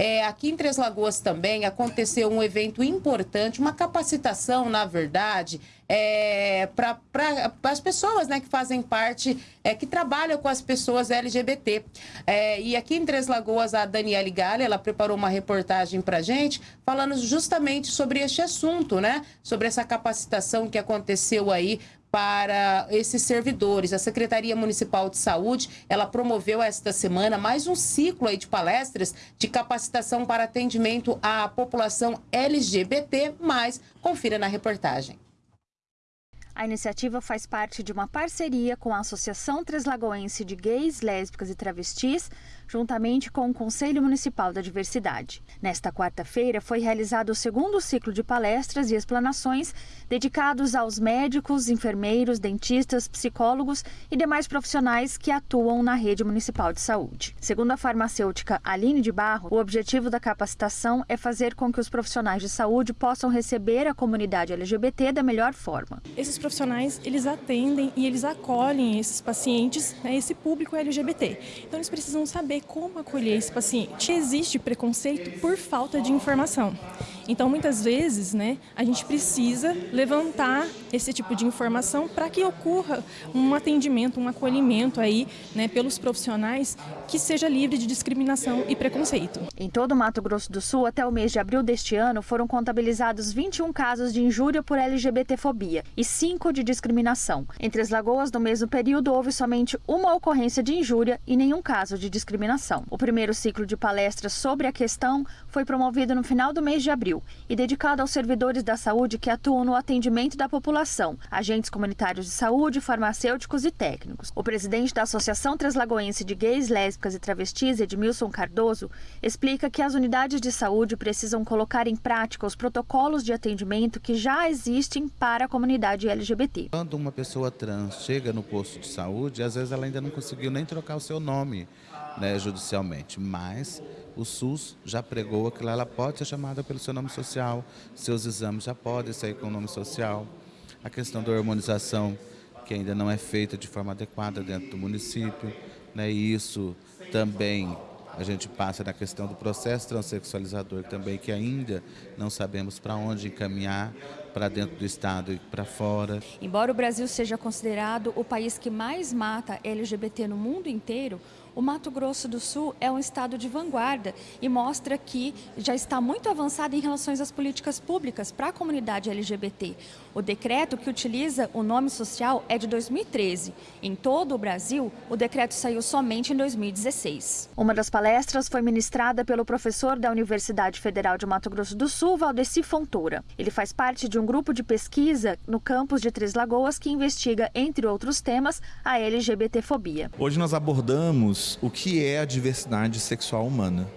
É, aqui em Três Lagoas também aconteceu um evento importante, uma capacitação, na verdade, é, para as pessoas né, que fazem parte, é, que trabalham com as pessoas LGBT. É, e aqui em Três Lagoas, a Daniele Galha, ela preparou uma reportagem para gente, falando justamente sobre este assunto, né? Sobre essa capacitação que aconteceu aí para esses servidores. A Secretaria Municipal de Saúde, ela promoveu esta semana mais um ciclo de palestras de capacitação para atendimento à população LGBT, confira na reportagem. A iniciativa faz parte de uma parceria com a Associação Treslagoense de Gays, Lésbicas e Travestis, juntamente com o Conselho Municipal da Diversidade. Nesta quarta-feira foi realizado o segundo ciclo de palestras e explanações dedicados aos médicos, enfermeiros, dentistas, psicólogos e demais profissionais que atuam na rede municipal de saúde. Segundo a farmacêutica Aline de Barro, o objetivo da capacitação é fazer com que os profissionais de saúde possam receber a comunidade LGBT da melhor forma. Esses profissionais, eles atendem e eles acolhem esses pacientes, né, esse público LGBT. Então eles precisam saber como acolher esse paciente. Existe preconceito por falta de informação. Então, muitas vezes, né, a gente precisa levantar esse tipo de informação para que ocorra um atendimento, um acolhimento aí, né, pelos profissionais que seja livre de discriminação e preconceito. Em todo o Mato Grosso do Sul, até o mês de abril deste ano, foram contabilizados 21 casos de injúria por LGBTfobia e 5 de discriminação. Entre as lagoas, no mesmo período, houve somente uma ocorrência de injúria e nenhum caso de discriminação. O primeiro ciclo de palestras sobre a questão foi promovido no final do mês de abril e dedicado aos servidores da saúde que atuam no atendimento da população, agentes comunitários de saúde, farmacêuticos e técnicos. O presidente da Associação Translagoense de Gays, Lésbicas e Travestis, Edmilson Cardoso, explica que as unidades de saúde precisam colocar em prática os protocolos de atendimento que já existem para a comunidade LGBT. Quando uma pessoa trans chega no posto de saúde, às vezes ela ainda não conseguiu nem trocar o seu nome né, judicialmente, mas o SUS já pregou que ela pode ser chamada pelo seu nome social, seus exames já podem sair com o nome social. A questão da harmonização, que ainda não é feita de forma adequada dentro do município, né, e isso também a gente passa na questão do processo transexualizador também, que ainda não sabemos para onde encaminhar, para dentro do Estado e para fora. Embora o Brasil seja considerado o país que mais mata LGBT no mundo inteiro, o Mato Grosso do Sul é um estado de vanguarda e mostra que já está muito avançado em relação às políticas públicas para a comunidade LGBT. O decreto que utiliza o nome social é de 2013. Em todo o Brasil, o decreto saiu somente em 2016. Uma das palestras foi ministrada pelo professor da Universidade Federal de Mato Grosso do Sul, Valdeci Fontoura. Ele faz parte de um grupo de pesquisa no campus de Três Lagoas que investiga, entre outros temas, a LGBTfobia. Hoje nós abordamos o que é a diversidade sexual humana.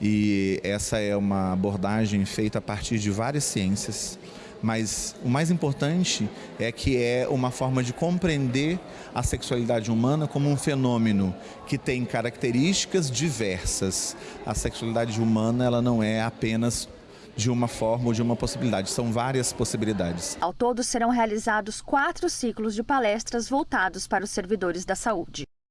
E essa é uma abordagem feita a partir de várias ciências, mas o mais importante é que é uma forma de compreender a sexualidade humana como um fenômeno que tem características diversas. A sexualidade humana ela não é apenas de uma forma ou de uma possibilidade, são várias possibilidades. Ao todo serão realizados quatro ciclos de palestras voltados para os servidores da saúde.